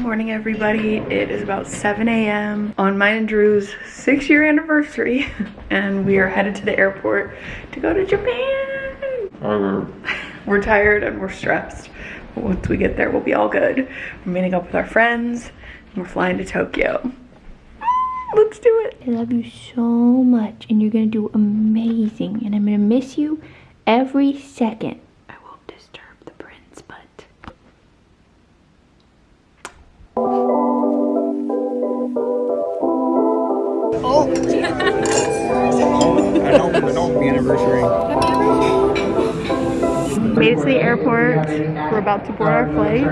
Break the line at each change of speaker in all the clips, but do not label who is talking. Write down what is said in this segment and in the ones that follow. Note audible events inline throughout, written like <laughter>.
morning everybody. It is about 7 a.m on mine and drew's six year anniversary <laughs> and we are headed to the airport to go to japan. <laughs> We're tired and we're stressed but once we get there we'll be all good. We're meeting up with our friends and we're flying to tokyo. Ah, let's do it.
I love you so much and you're gonna do amazing and I'm gonna miss you every second. I
don't, I don't be anniversary.
made it to the airport we're about to board our flight.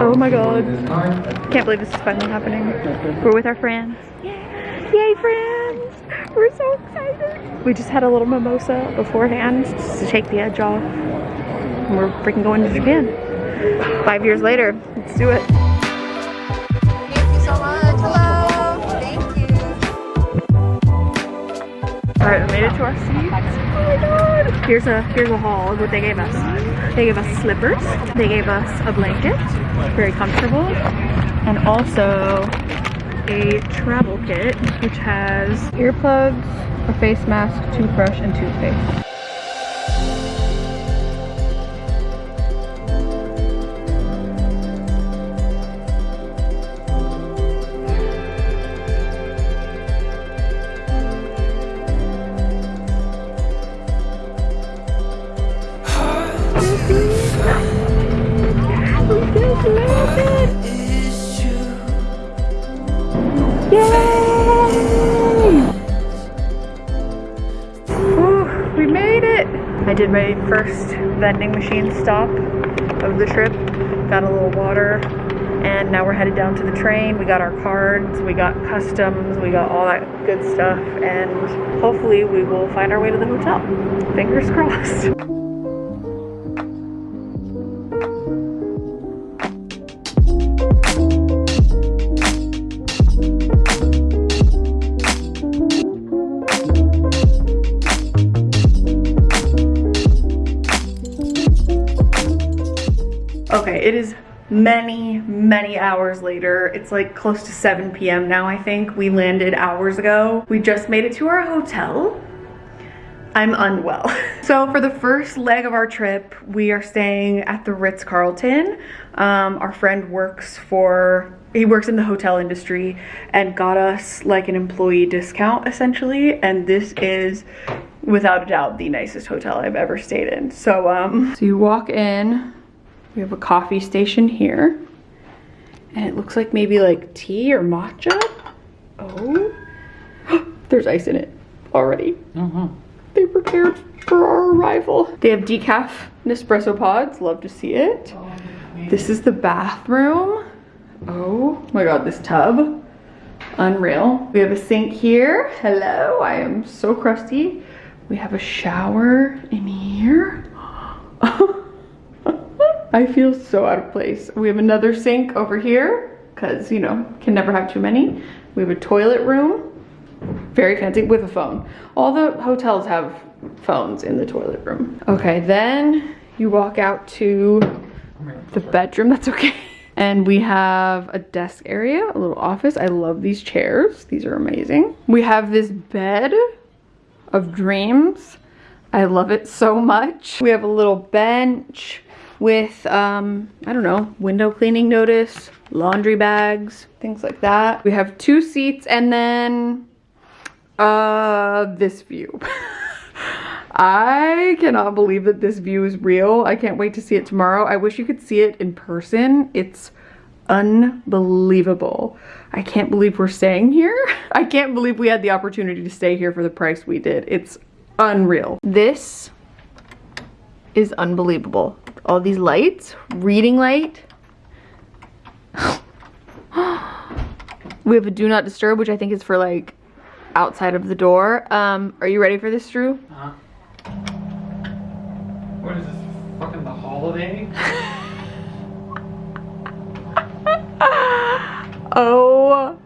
oh my god. can't believe this is finally happening. We're with our friends. Yay friends! We're so excited. We just had a little mimosa beforehand just to take the edge off. And we're freaking going to japan. Five years later. Let's do it all right we made it to our seats oh my god. Here's a here's a haul. Of what they gave us they gave us slippers. They gave us a blanket. Very comfortable. And also a travel kit which has earplugs a face mask toothbrush and toothpaste stop of the trip. Got a little water. And now we're headed down to the train. We got our cards, we got customs, we got all that good stuff. And hopefully we will find our way to the hotel. Fingers crossed. <laughs> Okay, it is many, many hours later. It's like close to 7 p.m. now, I think. We landed hours ago. We just made it to our hotel. I'm unwell. <laughs> So for the first leg of our trip, we are staying at the Ritz-Carlton. Um, our friend works for, he works in the hotel industry and got us like an employee discount essentially. And this is without a doubt the nicest hotel I've ever stayed in. So, um, so you walk in, we have a coffee station here. And it looks like maybe like tea or matcha. Oh, <gasps> there's ice in it already. Uh -huh. They prepared for our arrival. They have decaf Nespresso pods. Love to see it. This is the bathroom. Oh my god, this tub. Unreal. We have a sink here. Hello, I am so crusty. We have a shower in here. <gasps> <laughs> I feel so out of place. We have another sink over here because, you know, can never have too many. We have a toilet room. Very fancy with a phone. All the hotels have phones in the toilet room. Okay, then you walk out to the bedroom. That's okay. <laughs> And we have a desk area, a little office. I love these chairs. These are amazing. We have this bed of dreams. I love it so much. We have a little bench with, um, I don't know, window cleaning notice, laundry bags, things like that. We have two seats and then uh, this view. <laughs> I cannot believe that this view is real. I can't wait to see it tomorrow. I wish you could see it in person. It's unbelievable. I can't believe we're staying here. <laughs> I can't believe we had the opportunity to stay here for the price we did. It's unreal. This is unbelievable. All these lights, reading light. <gasps> we have a do not disturb, which I think is for like outside of the door. Um, are you ready for this, Drew?
Uh-huh. What is this? Fucking the holiday? <laughs>
oh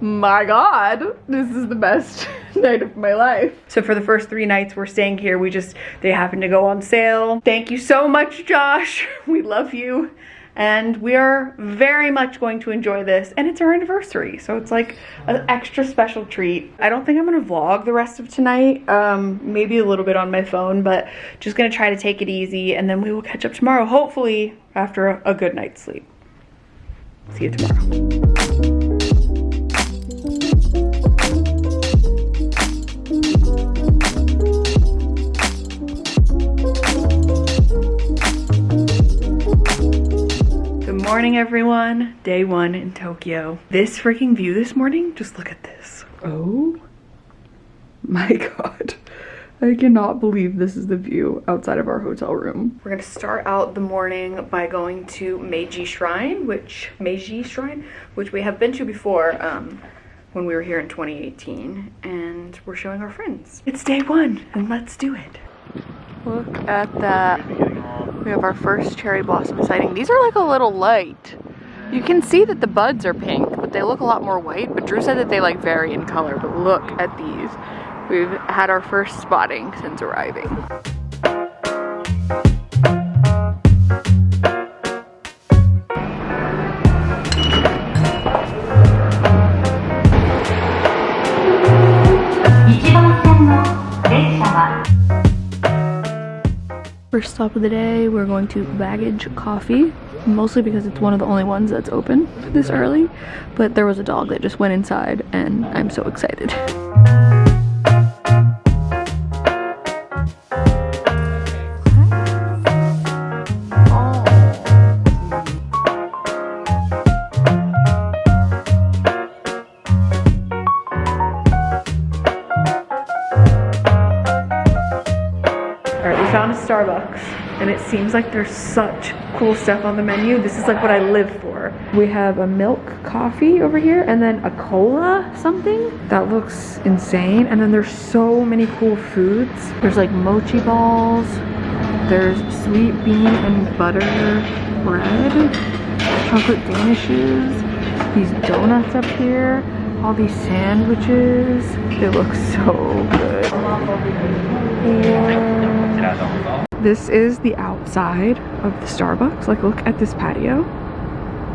my god, this is the best <laughs> <laughs> night of my life. So for the first three nights we're staying here, we just, they happened to go on sale. Thank you so much, Josh. <laughs> We love you. and we are very much going to enjoy this and it's our anniversary so it's like an extra special treat i don't think i'm gonna vlog the rest of tonight um maybe a little bit on my phone but just gonna try to take it easy and then we will catch up tomorrow hopefully after a, a good night's sleep see you tomorrow morning, everyone. Day one in Tokyo. This freaking view this morning, just look at this. Oh my <laughs> god. I cannot believe this is the view outside of our hotel room. We're gonna start out the morning by going to Meiji Shrine, which, Meiji Shrine, which we have been to before um, when we were here in 2018. And we're showing our friends. It's day one, and let's do it. Look at that. We have our first cherry blossom sighting. These are like a little light. You can see that the buds are pink, but they look a lot more white. But Drew said that they like vary in color, but look at these. We've had our first spotting since arriving. First stop of the day, we're going to Baggage Coffee, mostly because it's one of the only ones that's open this early, but there was a dog that just went inside and I'm so excited. Seems like there's such cool stuff on the menu. This is like what I live for. We have a milk coffee over here and then a cola something. That looks insane. And then there's so many cool foods. There's like mochi balls. There's sweet bean and butter bread. Chocolate danishes. These donuts up here. All these sandwiches. They look so good. Yeah. This is the outside of the Starbucks. Like, look at this patio.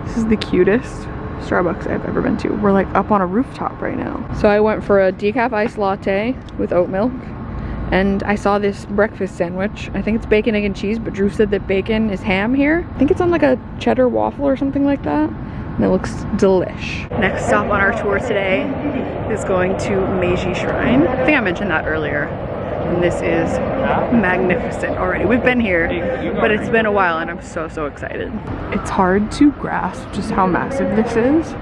This is the cutest Starbucks I've ever been to. We're like up on a rooftop right now. So I went for a decaf iced latte with oat milk. And I saw this breakfast sandwich. I think it's bacon, egg, and cheese, but Drew said that bacon is ham here. I think it's on like a cheddar waffle or something like that. And it looks delish. Next stop on our tour today is going to Meiji Shrine. I think I mentioned that earlier. And this is magnificent already. We've been here, but it's been a while and I'm so, so excited. It's hard to grasp just how massive this is,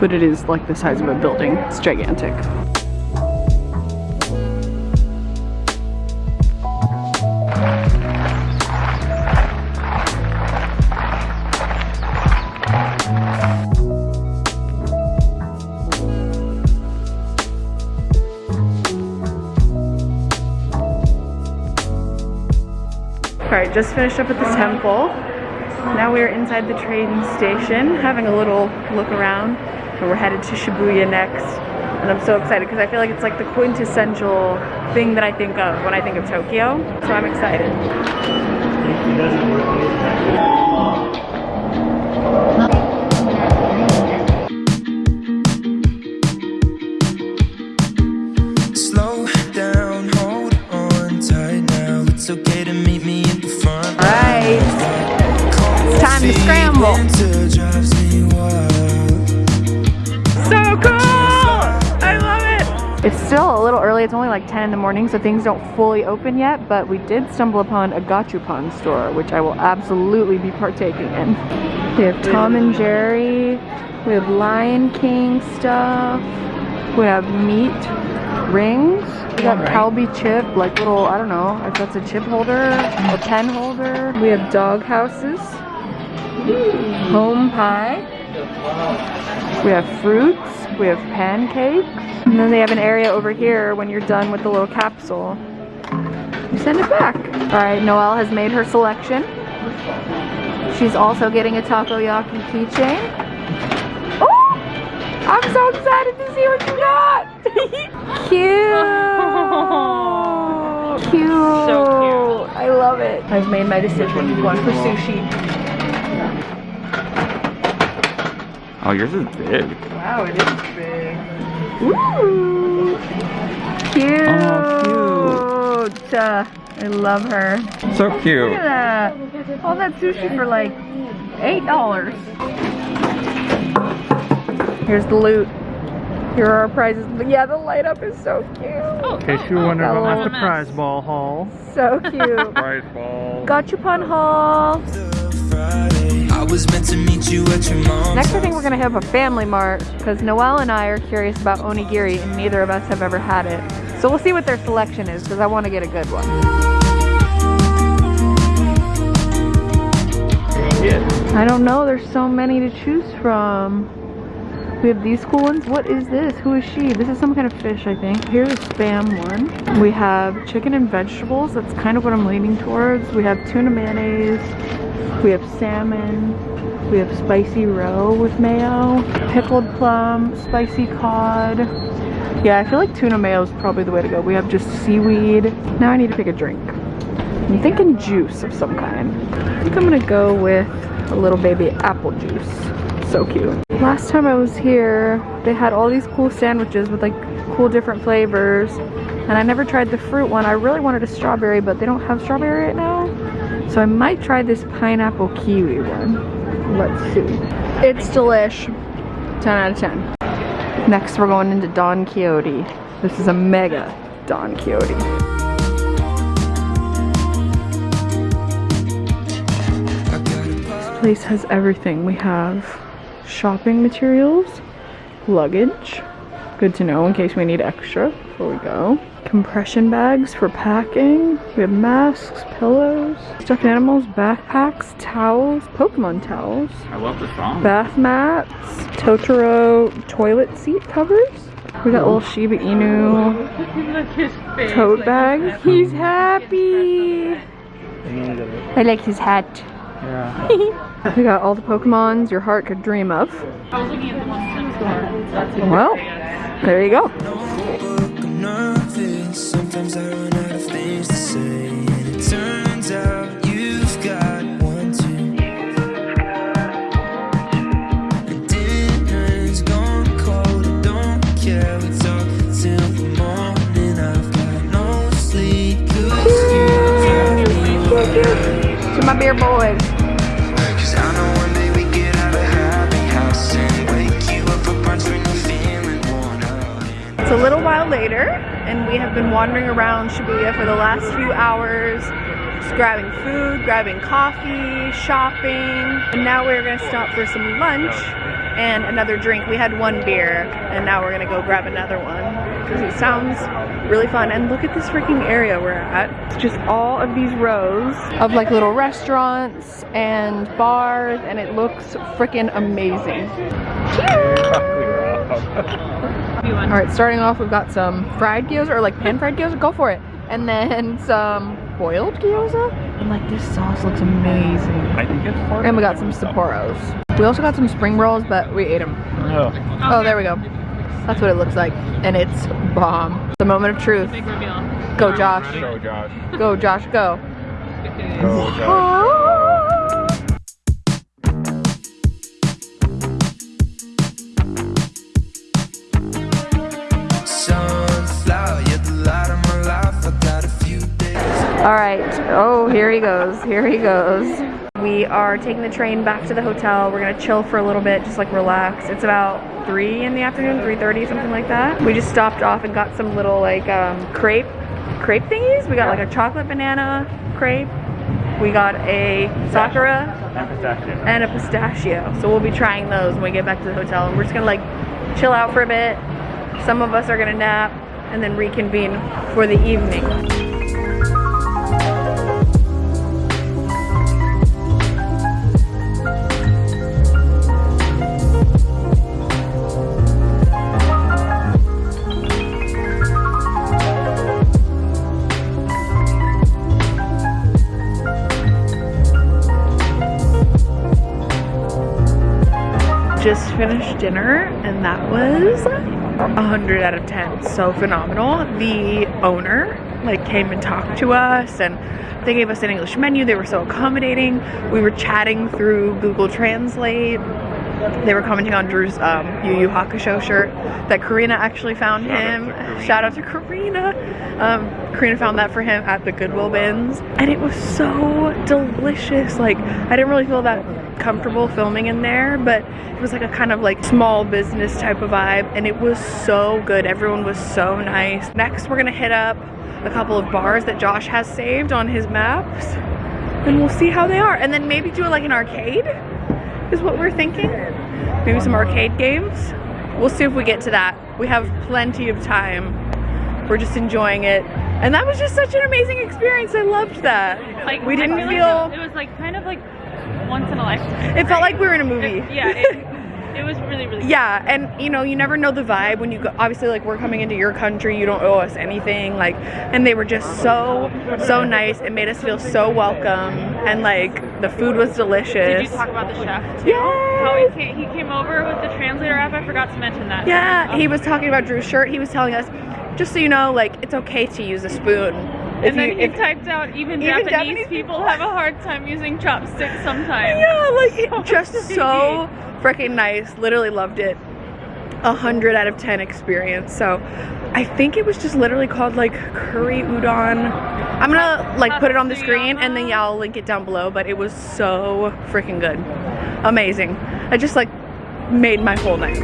but it is like the size of a building. It's gigantic. Just finished up at the temple. Now we are inside the train station, having a little look around, and we're headed to Shibuya next. And I'm so excited because I feel like it's like the quintessential thing that I think of when I think of Tokyo. So I'm excited. Like 10 in the morning, so things don't fully open yet, but we did stumble upon a Gachapon store, which I will absolutely be partaking in. We have Tom and Jerry. We have Lion King stuff. We have meat rings. We got Calbee chip, like little, I don't know if that's a chip holder, a pen holder. We have dog houses. Home pie. We have fruits, we have pancakes, and then they have an area over here when you're done with the little capsule. You send it back. All right, Noelle has made her selection. She's also getting a takoyaki keychain. Oh! I'm so excited to see what you got! cute! <laughs> <laughs> Cute! So cute. I love it. I've made my decision. One for sushi.
Oh, yours is big.
Wow, it is big. Ooh. Cute.
Oh,
Uh, I love her.
So cute.
Look
cute.
at that. All that sushi for like $8. Here's the loot. Here are our prizes. Yeah, the light up is so cute.
In case you wonder about my
Oh.
surprise ball haul.
So cute. <laughs>
Prize ball.
Gachapon haul.
Friday. I was meant to meet you at your mom's.
Next, I think we're gonna have a family mart because Noelle and I are curious about onigiri, and neither of us have ever had it. So we'll see what their selection is because I want to get a good one. I don't know. There's so many to choose from. We have these cool ones. What is this? Who is she? This is some kind of fish, I think. Here's a spam one. We have chicken and vegetables. That's kind of what I'm leaning towards. We have tuna mayonnaise. We have salmon. We have spicy roe with mayo. Pickled plum. Spicy cod. Yeah, I feel like tuna mayo is probably the way to go. We have just seaweed. Now I need to pick a drink. I'm thinking juice of some kind. I think I'm gonna go with a little baby apple juice. So cute. Last time I was here, they had all these cool sandwiches with like cool different flavors. And I never tried the fruit one. I really wanted a strawberry, but they don't have strawberry right now. So I might try this pineapple kiwi one. Let's see. It's delish. 10 out of 10. Next we're going into Don Quixote. This is a mega Don Quixote. This place has everything. We have shopping materials, luggage, good to know in case we need extra before we go. Compression bags for packing. We have masks, pillows, stuffed animals, backpacks, towels, Pokemon towels,
I love the song.
bath mats, Totoro toilet seat covers. We got little Shiba Inu tote bag. He's happy. I like his hat.
Yeah.
We got all the Pokemons your heart could dream of. Well, there you go.
I'm. Sometimes I run out of things to say. And it turns out you've got one too. The dinner's gone cold. I don't care. We talk till the morning. I've got no sleep. 'cause you me
To my beer boys.
Cause I know one day we get out of happy house and wake you up for brunch when you're feeling worn out.
It's a little while later, and we have been wandering around Shibuya for the last few hours, just grabbing food, grabbing coffee, shopping, and now we're gonna stop for some lunch and another drink. We had one beer, and now we're gonna go grab another one because it sounds really fun. And look at this freaking area we're at. It's just all of these rows of like little restaurants and bars, and it looks freaking amazing. <laughs> <laughs> All right, starting off, we've got some fried gyoza or like pan fried gyoza. Go for it. And then <laughs> some boiled gyoza. And like this sauce looks amazing.
I think it's part
And we got some Sapporos. We also got some spring rolls, but we ate them.
Oh.
Oh, there we go. That's what it looks like. And it's bomb. The moment of truth. Go, Josh.
Go, Josh.
Go, Josh, go.
Go, Josh.
All right. Oh, here he goes. Here he goes. We are taking the train back to the hotel. We're gonna chill for a little bit, just like relax. It's about three in the afternoon, 3:30, something like that. We just stopped off and got some little like um, crepe, crepe thingies. We got like a chocolate banana crepe. We got a sakura and a pistachio. So we'll be trying those when we get back to the hotel. And we're just gonna like chill out for a bit. Some of us are gonna nap and then reconvene for the evening. Just finished dinner and that was a 100 out of 10 so phenomenal. The owner like came and talked to us and they gave us an english menu. They were so accommodating. We were chatting through google translate they were commenting on Drew's um, Yu Yu Hakusho shirt that Karina actually found him. Shout out to Karina. Um, Karina found that for him at the Goodwill bins, and it was so delicious. Like I didn't really feel that comfortable filming in there, but it was like a kind of like small business type of vibe, and it was so good. Everyone was so nice. Next, we're gonna hit up a couple of bars that Josh has saved on his maps, and we'll see how they are, and then maybe do like an arcade is what we're thinking. Maybe some arcade games. We'll see if we get to that. We have plenty of time. We're just enjoying it. And that was just such an amazing experience. I loved that.
Like
we didn't feel,
it was like kind of like once in a lifetime.
it felt like we were in a movie.
yeah, it, <laughs> it was really really.
yeah, and you know, you never know the vibe when you go. Obviously, like we're coming into your country, you don't owe us anything. Like, and they were just so, so nice. It made us feel so welcome, and like the food was delicious.
Did you talk about the chef too? How he came, he came over with the translator app. I forgot to mention that.
Yeah,
Um,
he was talking about Drew's shirt. He was telling us, just so you know, like it's okay to use a spoon. If
And then
you,
he
if,
typed out even,
Even
Japanese,
Japanese
people have a <laughs> hard time using chopsticks sometimes.
yeah, like
So <laughs>
just so freaking nice. Literally loved it. A hundred out of ten experience. So, I think it was just literally called like curry udon. I'm gonna like put it on the screen and then yeah, I'll link it down below. But it was so freaking good, amazing. I just like made my whole night.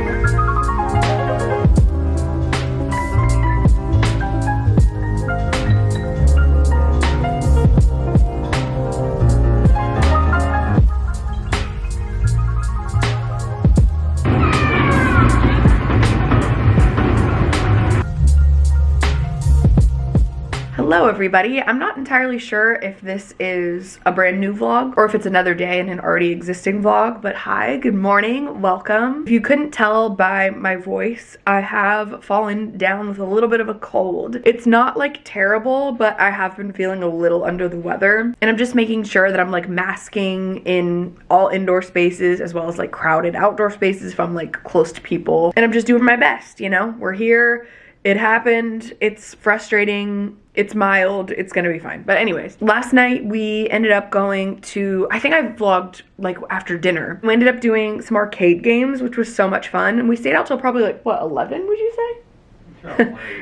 Everybody. I'm not entirely sure if this is a brand new vlog or if it's another day in an already existing vlog, but hi, good morning, welcome. If you couldn't tell by my voice, I have fallen down with a little bit of a cold. It's not like terrible, but I have been feeling a little under the weather and I'm just making sure that I'm like masking in all indoor spaces as well as like crowded outdoor spaces if I'm like close to people. And I'm just doing my best, you know? We're here it happened. It's frustrating. It's mild. It's gonna be fine. But anyways, last night we ended up going to, I think I vlogged like after dinner. We ended up doing some arcade games, which was so much fun. And we stayed out till probably like, what, 11 would you say?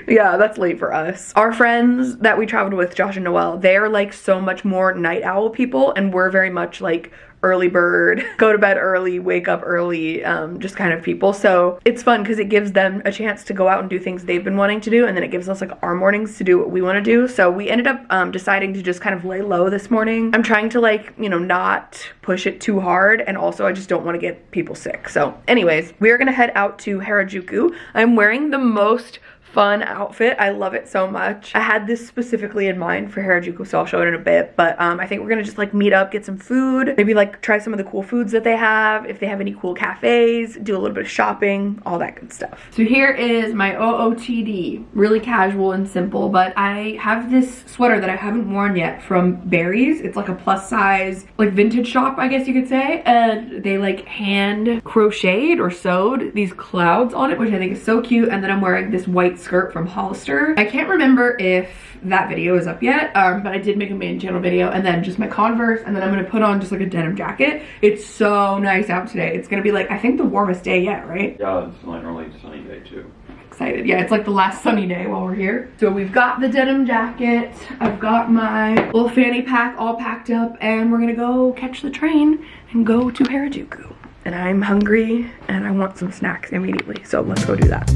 yeah, that's late for us. Our friends that we traveled with, Josh and Noelle, they're like so much more night owl people, and we're very much like early bird, <laughs> go to bed early, wake up early, um, just kind of people. So it's fun because it gives them a chance to go out and do things they've been wanting to do, and then it gives us like our mornings to do what we want to do. So we ended up um, deciding to just kind of lay low this morning. I'm trying to like, you know, not push it too hard, and also I just don't want to get people sick. So, anyways, we are gonna head out to Harajuku. I'm wearing the most fun outfit. I love it so much. I had this specifically in mind for Harajuku, so I'll show it in a bit. But um, I think we're gonna just like meet up, get some food, maybe like try some of the cool foods that they have, if they have any cool cafes, do a little bit of shopping, all that good stuff. So here is my OOTD. Really casual and simple, but I have this sweater that I haven't worn yet from Berries. It's like a plus size, like vintage shop, I guess you could say. And they like hand crocheted or sewed these clouds on it, which I think is so cute. And then I'm wearing this white skirt from Hollister. I can't remember if that video is up yet, um, but I did make a main channel video and then just my Converse and then I'm gonna put on just like a denim jacket. It's so nice out today. It's gonna be like, I think the warmest day yet, right?
Yeah, it's like really sunny day too.
excited. Yeah, it's like the last sunny day while we're here. So we've got the denim jacket. I've got my little fanny pack all packed up and we're gonna go catch the train and go to Harajuku. And I'm hungry and I want some snacks immediately. So let's go do that.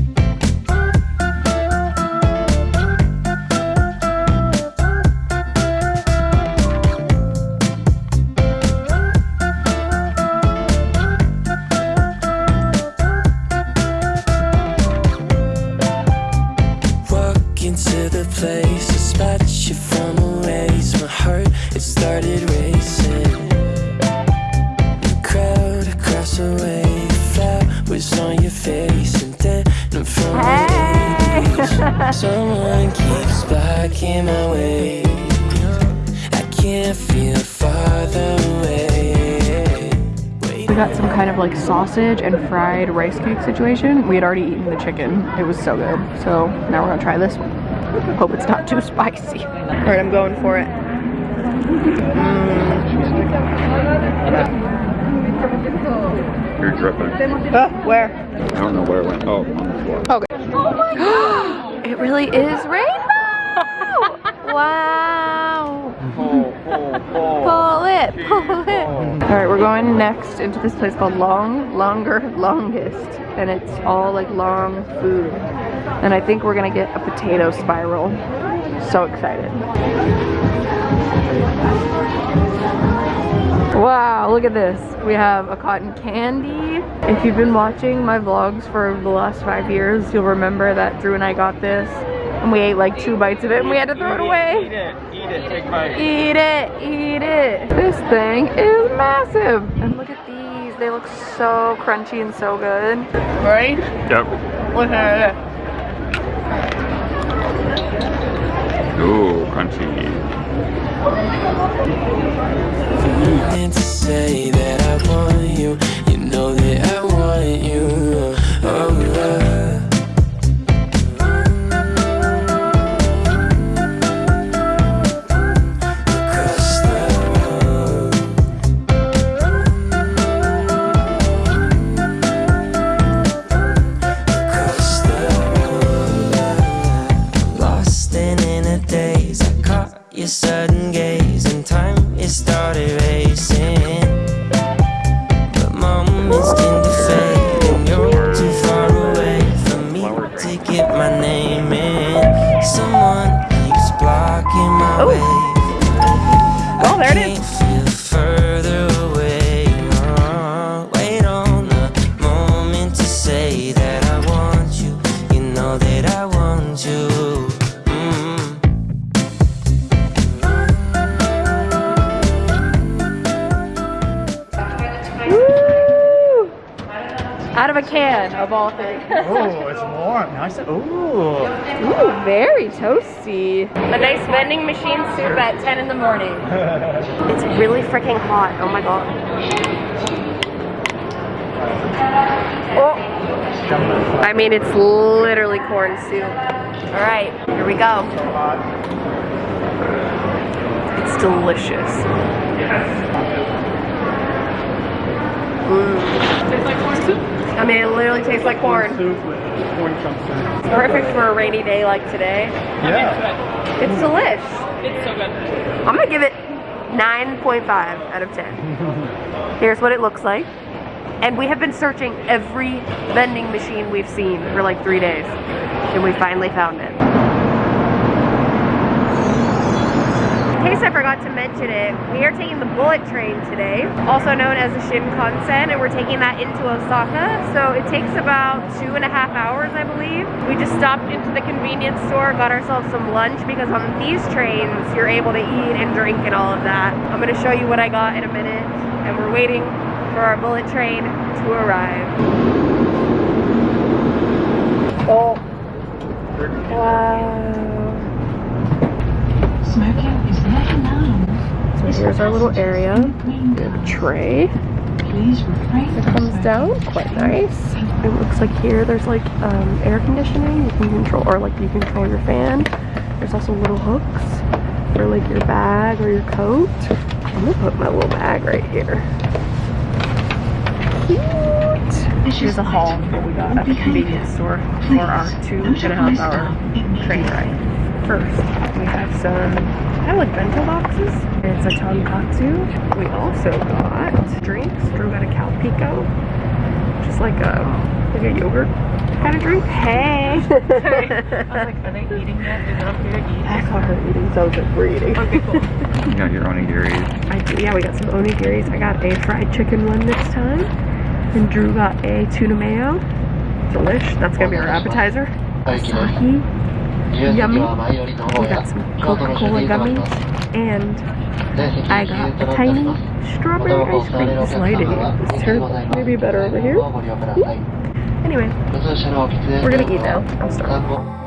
Like sausage and fried rice cake situation. We had already eaten the chicken. It was so good. So now we're gonna try this one. Hope it's not too spicy. All right, I'm going for it. Mm.
You're dripping.
Uh, where?
I don't know where it went. Oh, on the floor.
Okay. <gasps> it really is rainbow! <laughs> wow! Pull it, pull it. All right, we're going next into this place called Long, Longer, Longest. And it's all like long food. And I think we're gonna get a potato spiral. So excited. Wow, look at this. We have a cotton candy. If you've been watching my vlogs for the last five years, you'll remember that Drew and I got this and we ate like two bites of it and we had to throw it away.
Eat it. Eat it. Take a.
Eat it, eat it. This thing is massive. And look at these. They look so crunchy and so good. Right?
Yep.
Look at it.
Ooh, crunchy.
Can, of all things. <laughs>
Oh, it's warm. Nice. Ooh.
Ooh, very toasty. A nice vending machine soup at 10 in the morning. <laughs> it's really freaking hot. Oh my god. Oh. I mean, it's literally corn soup. All right, here we go. It's delicious. Mm.
Tastes like corn soup.
I mean, it literally tastes like corn.
Soup with corn chunks in it.
Perfect for a rainy day like today.
Yeah.
It's delish.
It's so good.
I'm gonna give it 9.5 out of 10. <laughs> Here's what it looks like. And we have been searching every vending machine we've seen for like three days. And we finally found it. Case I forgot to mention it, we are taking the bullet train today, also known as the Shinkansen, and we're taking that into Osaka. So it takes about two and a half hours, I believe. We just stopped into the convenience store, got ourselves some lunch because on these trains, you're able to eat and drink and all of that. I'm gonna show you what I got in a minute, and we're waiting for our bullet train to arrive. Oh. Wow.
Smoking is not allowed.
So here's our little area. We have a tray. It comes down quite nice. It looks like here there's like um, air conditioning. You can control, or like you control your fan. There's also little hooks for like your bag or your coat. I'm gonna put my little bag right here. Cute. Here's a haul that we got at the convenience store for our two and a half hour train ride. First, we have some kind of like bento boxes. It's a tonkatsu. We also got drinks. Drew got a Calpico, just like a like a yogurt kind of drink. Hey. <laughs>
I was like, are they eating yet? Is it okay to eat?
I saw her eating, so I was like, we're eating.
Okay, cool. <laughs>
You got your onigiri.
I do, yeah, we got some onigiris. I got a fried chicken one this time. And Drew got a tuna mayo. Delish. That's gonna be our appetizer. Asahi. Yummy. We got some Coca-Cola gummies. And I got a tiny strawberry ice cream. This lighting is terrible. Maybe better over here. Anyway, we're gonna eat now. I'm starving.